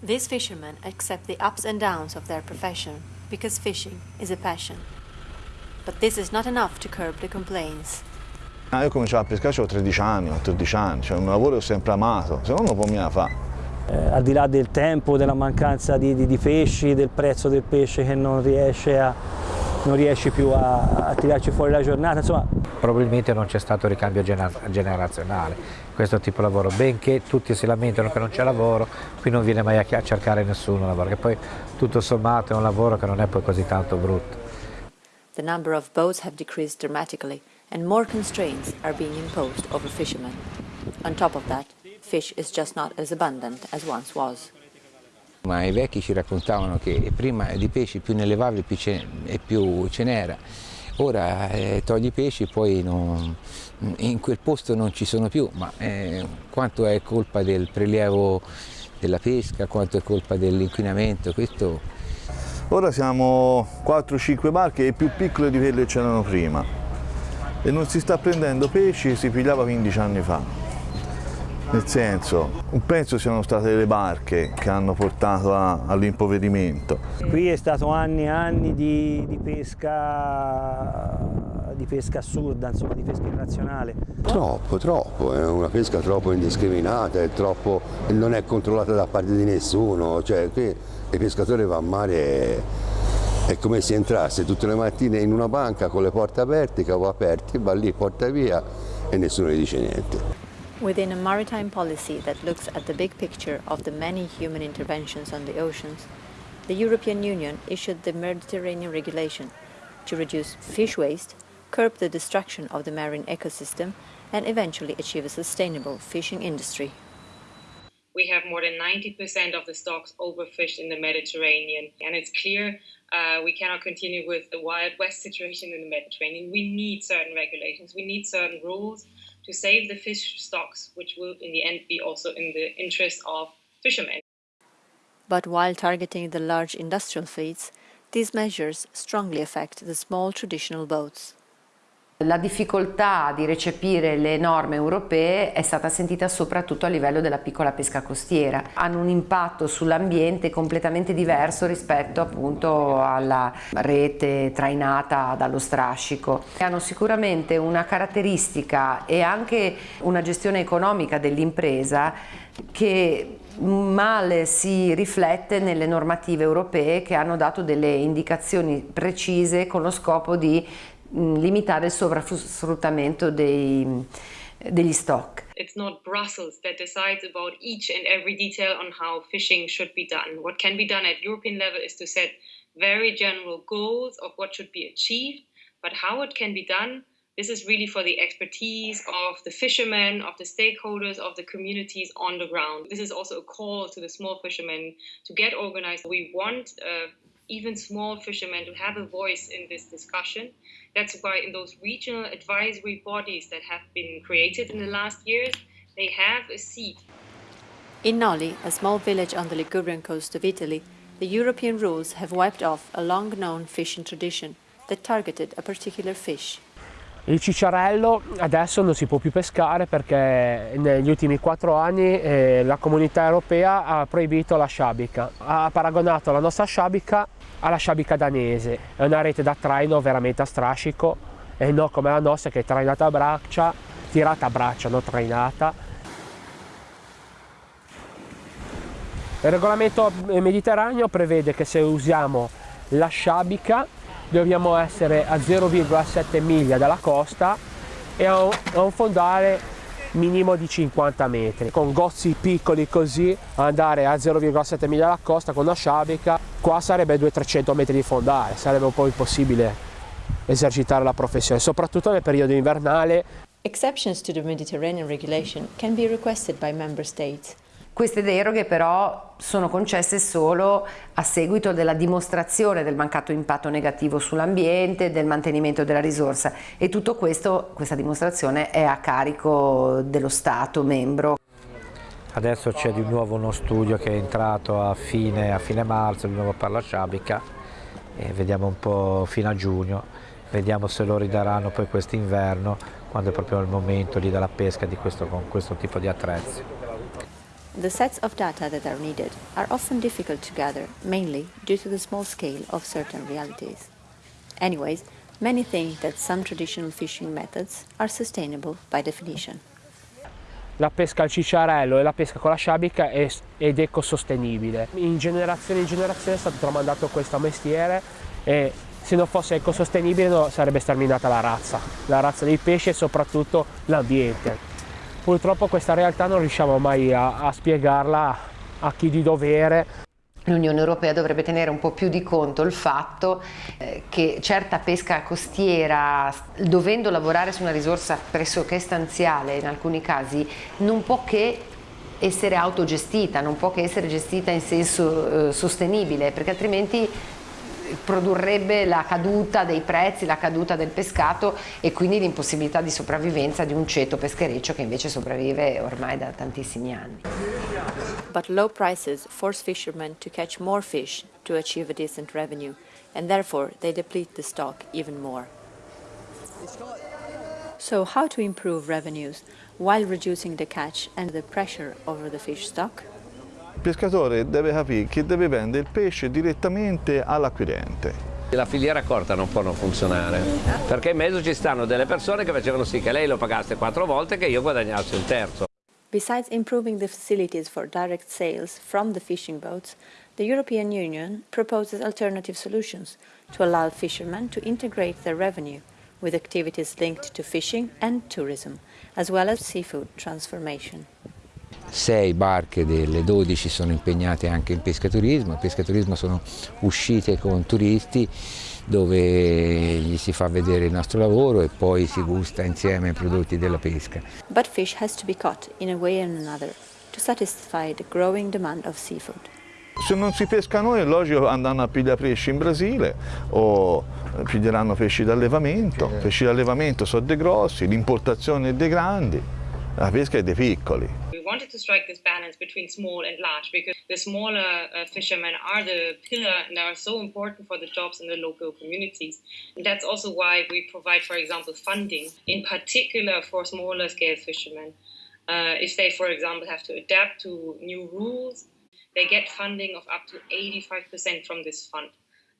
These fishermen accept the ups and downs of their profession because fishing is a passion. But this is not enough to curb the complaints. Ah, io ho cominciato a pescare, avevo 13 anni, 14 anni, cioè un lavoro che ho sempre amato, se no non può mica fare. Eh, al di là del tempo, della mancanza di, di, di, pesci, del prezzo del pesce che non riesce, a, non riesce più a, a, tirarci fuori la giornata, insomma. Probabilmente non c'è stato ricambio generazionale, questo tipo di lavoro, benché tutti si lamentano che non c'è lavoro, qui non viene mai a cercare nessuno lavoro, che poi tutto sommato è un lavoro che non è poi così tanto brutto. The number of boats have decreased dramatically and more constraints are being imposed over fishermen. On top of that, fish is just not as abundant as once was. Ma i vecchi ci raccontavano che prima di pesci più ne levavi e più ce n'era. Ora eh, togli i pesci poi non, in quel posto non ci sono più, ma eh, quanto è colpa del prelievo della pesca, quanto è colpa dell'inquinamento, questo... Ora siamo 4-5 barche e più piccole di quelle che c'erano prima e non si sta prendendo pesci che si pigliava 15 anni fa. Nel senso, penso siano state le barche che hanno portato all'impoverimento. Qui è stato anni e anni di, di, pesca, di pesca assurda, insomma, di pesca irrazionale. Troppo, troppo, è una pesca troppo indiscriminata, è troppo, non è controllata da parte di nessuno, cioè qui il pescatore va a mare è come se entrasse tutte le mattine in una banca con le porte aperte, capo aperti, va lì, porta via e nessuno gli dice niente. Within a maritime policy that looks at the big picture of the many human interventions on the oceans, the European Union issued the Mediterranean Regulation to reduce fish waste, curb the destruction of the marine ecosystem, and eventually achieve a sustainable fishing industry. We have more than 90% of the stocks overfished in the Mediterranean, and it's clear uh, we cannot continue with the Wild West situation in the Mediterranean. We need certain regulations, we need certain rules to save the fish stocks, which will in the end be also in the interest of fishermen. But while targeting the large industrial fleets, these measures strongly affect the small traditional boats. La difficoltà di recepire le norme europee è stata sentita soprattutto a livello della piccola pesca costiera. Hanno un impatto sull'ambiente completamente diverso rispetto appunto alla rete trainata dallo strascico. Hanno sicuramente una caratteristica e anche una gestione economica dell'impresa che male si riflette nelle normative europee che hanno dato delle indicazioni precise con lo scopo di limitare il sovrasfruttamento dei, degli stock. It's not Brussels that decides about each and every detail on how fishing should be done. What can be done at European level is to set very general goals of what should be achieved, but how it can be done, this is really for the expertise of the fishermen, of the stakeholders, of the communities on the ground. This is also a call to the small fishermen to get organized. We want uh, even small fishermen to have a voice in this discussion. That's why in those regional advisory bodies that have been created in the last years, they have a seat. In Noli, a small village on the Ligurian coast of Italy, the European rules have wiped off a long-known fishing tradition that targeted a particular fish. Il cicciarello adesso non si può più pescare perché negli ultimi quattro anni eh, la comunità europea ha proibito la sciabica, ha paragonato la nostra sciabica alla sciabica danese, è una rete da traino veramente a strascico. E non come la nostra che è trainata a braccia, tirata a braccia, non trainata. Il regolamento mediterraneo prevede che se usiamo la sciabica dobbiamo essere a 0,7 miglia dalla costa e a un, a un fondale minimo di 50 metri. Con gozzi piccoli così andare a 0,7 miglia dalla costa con una sciabica qua sarebbe 200-300 metri di fondale. Sarebbe un po' impossibile esercitare la professione soprattutto nel periodo invernale. Exceptions to the Mediterranean regulation can be requested by member states. Queste deroghe però sono concesse solo a seguito della dimostrazione del mancato impatto negativo sull'ambiente, del mantenimento della risorsa e tutto questo, questa dimostrazione è a carico dello Stato membro. Adesso c'è di nuovo uno studio che è entrato a fine, a fine marzo, di nuovo per la Sciabica e vediamo un po' fino a giugno vediamo se lo ridaranno poi quest'inverno, quando è proprio il momento lì della pesca di questo, con questo tipo di attrezzi. The sets of data that are needed are often difficult to gather, mainly due to the small scale of certain realities. Anyways, many think that some traditional fishing methods are sustainable by definition. La pesca al cicciarello e la pesca con la sciabica è, ed ecosostenibile. In generazione in generazione è stato tramandato questo mestiere e se non fosse ecosostenibile no, sarebbe sterminata la razza, la razza dei pesci e soprattutto l'ambiente. Purtroppo questa realtà non riusciamo mai a, a spiegarla a chi di dovere. L'Unione Europea dovrebbe tenere un po' più di conto il fatto eh, che certa pesca costiera, dovendo lavorare su una risorsa pressoché stanziale in alcuni casi, non può che essere autogestita, non può che essere gestita in senso eh, sostenibile, perché altrimenti produrrebbe la caduta dei prezzi, la caduta del pescato e quindi l'impossibilità di sopravvivenza di un ceto peschereccio che invece sopravvive ormai da tantissimi anni. But low prices force fishermen to catch more fish to achieve a decent revenue, and therefore they deplete the stock even more. So how to improve revenues while reducing the catch and the pressure over the fish stock? Il pescatore deve capire che deve vendere il pesce direttamente all'acquirente. La filiera corta non può non funzionare, perché in mezzo ci stanno delle persone che facevano sì che lei lo pagasse quattro volte e che io guadagnassi un terzo. Besides improving the facilities for direct sales from the fishing boats, the European Union proposes alternative solutions to allow fishermen to integrate their revenue with activities linked to fishing and tourism, as well as seafood transformation. Sei barche delle 12 sono impegnate anche in pescaturismo, in pescaturismo sono uscite con turisti dove gli si fa vedere il nostro lavoro e poi si gusta insieme i prodotti della pesca. But fish has to be caught in a way or another to satisfy the growing demand of seafood. Se non si pesca noi è logico andranno a pigliare pesci in Brasile o piglieranno pesci d'allevamento, pesci d'allevamento sono dei grossi, l'importazione è dei grandi, la pesca è dei piccoli. Wanted to strike this balance between small and large because the smaller uh, fishermen are the pillar and are so important for the jobs in the local communities. And that's also why we provide, for example, funding in particular for smaller scale fishermen. Uh, if they, for example, have to adapt to new rules, they get funding of up to 85% from this fund.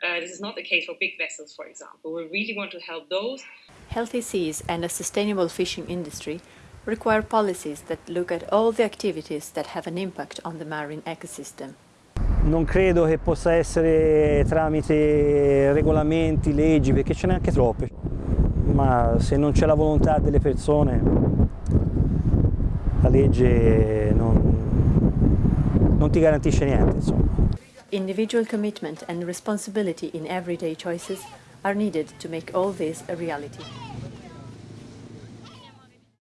Uh, this is not the case for big vessels, for example. We really want to help those. Healthy seas and a sustainable fishing industry require policies that look at all the activities that have an impact on the marine ecosystem. Non credo che possa essere tramite regolamenti, leggi, perché ce n'è anche troppe, ma se non c'è la volontà delle persone, la legge non, non ti garantisce niente. Insomma. Individual commitment and responsibility in everyday choices are needed to make all this a reality.